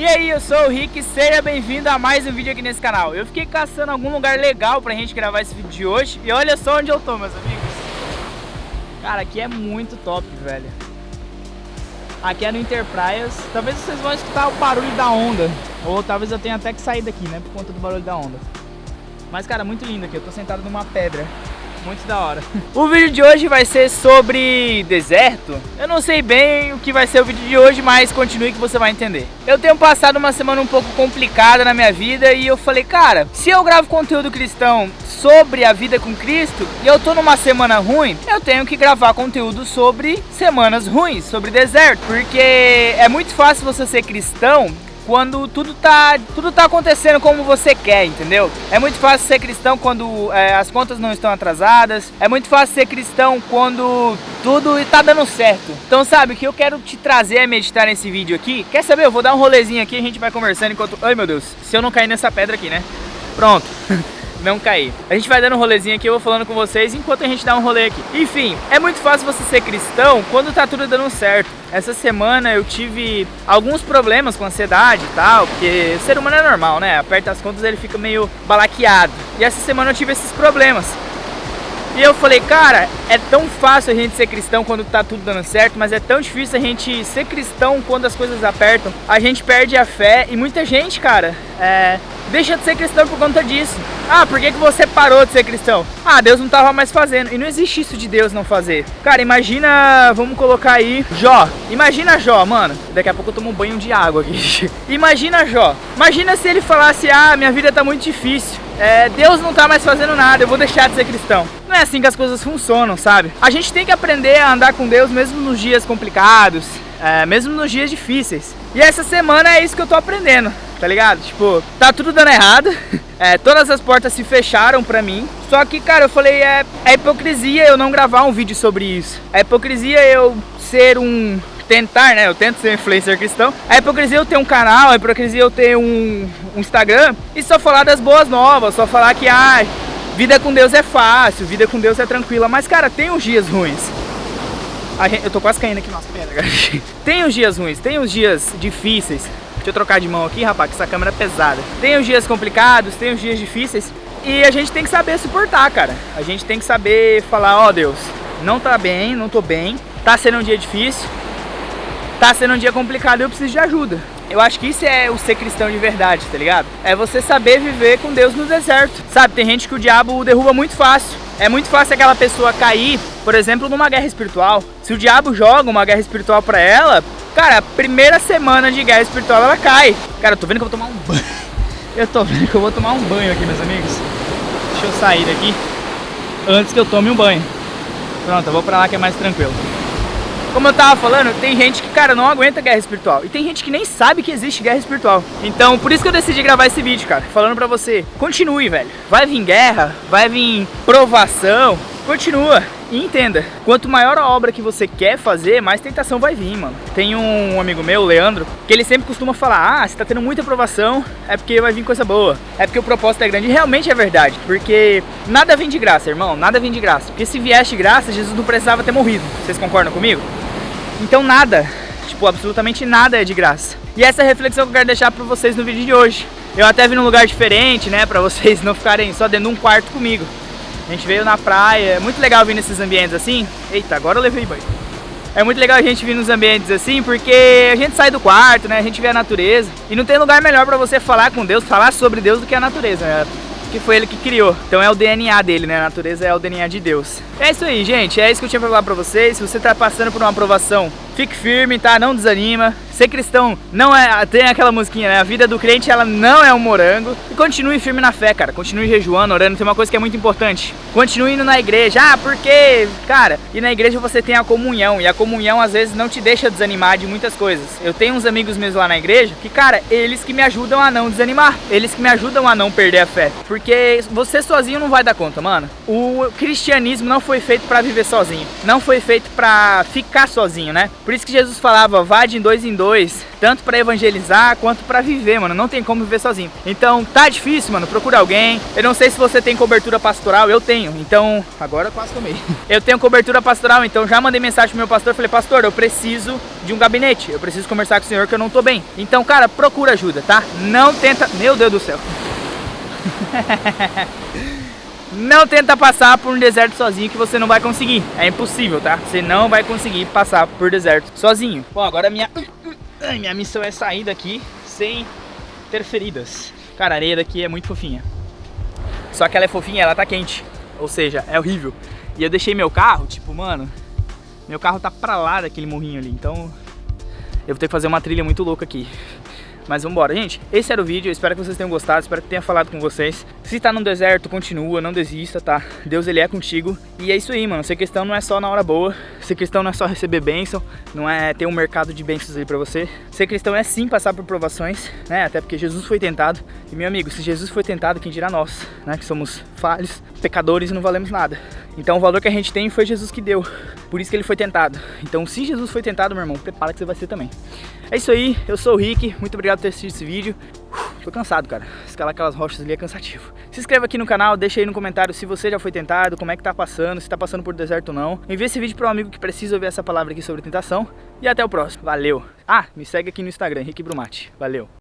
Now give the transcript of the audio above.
E aí, eu sou o Rick, seja bem-vindo a mais um vídeo aqui nesse canal. Eu fiquei caçando algum lugar legal pra gente gravar esse vídeo de hoje e olha só onde eu tô, meus amigos. Cara, aqui é muito top, velho. Aqui é no Interpraias. Talvez vocês vão escutar o barulho da onda. Ou talvez eu tenha até que sair daqui, né? Por conta do barulho da onda. Mas, cara, muito lindo aqui. Eu tô sentado numa pedra. Muito da hora. O vídeo de hoje vai ser sobre deserto. Eu não sei bem o que vai ser o vídeo de hoje, mas continue que você vai entender. Eu tenho passado uma semana um pouco complicada na minha vida e eu falei, cara, se eu gravo conteúdo cristão sobre a vida com Cristo e eu tô numa semana ruim, eu tenho que gravar conteúdo sobre semanas ruins, sobre deserto, porque é muito fácil você ser cristão quando tudo tá, tudo tá acontecendo como você quer, entendeu? É muito fácil ser cristão quando é, as contas não estão atrasadas, é muito fácil ser cristão quando tudo está dando certo. Então sabe, o que eu quero te trazer a meditar nesse vídeo aqui, quer saber? Eu vou dar um rolezinho aqui a gente vai conversando enquanto... Ai meu Deus, se eu não cair nessa pedra aqui, né? Pronto. não cair. A gente vai dando um rolezinho aqui, eu vou falando com vocês enquanto a gente dá um rolê aqui. Enfim, é muito fácil você ser cristão quando tá tudo dando certo. Essa semana eu tive alguns problemas com ansiedade e tal, porque o ser humano é normal, né? Aperta as contas ele fica meio balaqueado. E essa semana eu tive esses problemas. E eu falei, cara, é tão fácil a gente ser cristão quando tá tudo dando certo, mas é tão difícil a gente ser cristão quando as coisas apertam. A gente perde a fé e muita gente, cara, é, deixa de ser cristão por conta disso. Ah, por que, que você parou de ser cristão? Ah, Deus não tava mais fazendo. E não existe isso de Deus não fazer. Cara, imagina, vamos colocar aí, Jó. Imagina Jó, mano. Daqui a pouco eu tomo um banho de água aqui. imagina Jó. Imagina se ele falasse, ah, minha vida tá muito difícil. É, Deus não tá mais fazendo nada, eu vou deixar de ser cristão. Não é assim que as coisas funcionam, sabe? A gente tem que aprender a andar com Deus mesmo nos dias complicados, é, mesmo nos dias difíceis. E essa semana é isso que eu tô aprendendo tá ligado? Tipo, tá tudo dando errado, é, todas as portas se fecharam pra mim, só que, cara, eu falei, é, é hipocrisia eu não gravar um vídeo sobre isso, é hipocrisia eu ser um tentar, né? Eu tento ser influencer cristão. É hipocrisia eu ter um canal, é hipocrisia eu ter um, um, Instagram e só falar das boas novas, só falar que ah, vida com Deus é fácil, vida com Deus é tranquila. Mas, cara, tem uns dias ruins. Gente, eu tô quase caindo aqui, nossa, pera, cara. Tem os dias ruins, tem os dias difíceis. Deixa eu trocar de mão aqui, rapaz, que essa câmera é pesada. Tem os dias complicados, tem os dias difíceis. E a gente tem que saber suportar, cara. A gente tem que saber falar, ó oh, Deus, não tá bem, não tô bem. Tá sendo um dia difícil. Tá sendo um dia complicado, eu preciso de ajuda. Eu acho que isso é o ser cristão de verdade, tá ligado? É você saber viver com Deus no deserto. Sabe, tem gente que o diabo derruba muito fácil. É muito fácil aquela pessoa cair, por exemplo, numa guerra espiritual. Se o diabo joga uma guerra espiritual pra ela, Cara, primeira semana de guerra espiritual ela cai. Cara, eu tô vendo que eu vou tomar um banho. Eu tô vendo que eu vou tomar um banho aqui, meus amigos. Deixa eu sair daqui antes que eu tome um banho. Pronto, eu vou pra lá que é mais tranquilo. Como eu tava falando, tem gente que, cara, não aguenta guerra espiritual. E tem gente que nem sabe que existe guerra espiritual. Então, por isso que eu decidi gravar esse vídeo, cara. Falando pra você, continue, velho. Vai vir guerra, vai vir provação. Continua. E entenda, quanto maior a obra que você quer fazer, mais tentação vai vir, mano. Tem um amigo meu, Leandro, que ele sempre costuma falar, ah, você tá tendo muita aprovação, é porque vai vir coisa boa. É porque o propósito é grande. E realmente é verdade, porque nada vem de graça, irmão, nada vem de graça. Porque se viesse de graça, Jesus não precisava ter morrido. Vocês concordam comigo? Então nada, tipo, absolutamente nada é de graça. E essa é a reflexão que eu quero deixar pra vocês no vídeo de hoje. Eu até vim num lugar diferente, né, pra vocês não ficarem só dentro de um quarto comigo. A gente veio na praia, é muito legal vir nesses ambientes assim. Eita, agora eu levei banho. É muito legal a gente vir nos ambientes assim, porque a gente sai do quarto, né? A gente vê a natureza. E não tem lugar melhor para você falar com Deus, falar sobre Deus do que a natureza, né? Que foi ele que criou. Então é o DNA dele, né? A natureza é o DNA de Deus. É isso aí, gente. É isso que eu tinha pra falar pra vocês. Se você tá passando por uma aprovação, fique firme, tá? Não desanima. Ser cristão não é. Tem aquela musiquinha, né? A vida do crente ela não é um morango. E continue firme na fé, cara. Continue jejuando, orando. Tem uma coisa que é muito importante. Continue indo na igreja. Ah, porque, cara, e na igreja você tem a comunhão. E a comunhão às vezes não te deixa desanimar de muitas coisas. Eu tenho uns amigos meus lá na igreja que, cara, eles que me ajudam a não desanimar. Eles que me ajudam a não perder a fé. Porque você sozinho não vai dar conta, mano. O cristianismo não foi feito para viver sozinho. Não foi feito para ficar sozinho, né? Por isso que Jesus falava, vá de dois em dois dois, tanto para evangelizar quanto para viver, mano. Não tem como viver sozinho. Então, tá difícil, mano. Procura alguém. Eu não sei se você tem cobertura pastoral, eu tenho. Então, agora quase tomei. Eu tenho cobertura pastoral, então já mandei mensagem pro meu pastor, falei: "Pastor, eu preciso de um gabinete. Eu preciso conversar com o senhor que eu não tô bem". Então, cara, procura ajuda, tá? Não tenta, meu Deus do céu. Não tenta passar por um deserto sozinho que você não vai conseguir. É impossível, tá? Você não vai conseguir passar por deserto sozinho. Bom, agora minha, minha missão é sair daqui sem ter feridas. Cara, a areia daqui é muito fofinha. Só que ela é fofinha, ela tá quente. Ou seja, é horrível. E eu deixei meu carro, tipo, mano, meu carro tá pra lá daquele morrinho ali. Então eu vou ter que fazer uma trilha muito louca aqui. Mas vambora, gente. Esse era o vídeo, espero que vocês tenham gostado, espero que tenha falado com vocês. Se tá no deserto, continua, não desista, tá? Deus, ele é contigo. E é isso aí, mano. Ser cristão não é só na hora boa. Ser cristão não é só receber bênção, não é ter um mercado de bênçãos aí pra você. Ser cristão é sim passar por provações, né? Até porque Jesus foi tentado. E, meu amigo, se Jesus foi tentado, quem dirá nós, né? Que somos falhos, pecadores e não valemos nada. Então o valor que a gente tem foi Jesus que deu. Por isso que ele foi tentado. Então se Jesus foi tentado, meu irmão, prepara que você vai ser também. É isso aí, eu sou o Rick, muito obrigado ter assistido esse vídeo. Uf, tô cansado, cara. Escalar aquelas rochas ali é cansativo. Se inscreva aqui no canal, deixa aí no comentário se você já foi tentado, como é que tá passando, se tá passando por deserto ou não. Envie esse vídeo para um amigo que precisa ouvir essa palavra aqui sobre tentação. E até o próximo. Valeu! Ah, me segue aqui no Instagram, Rick Brumati. Valeu!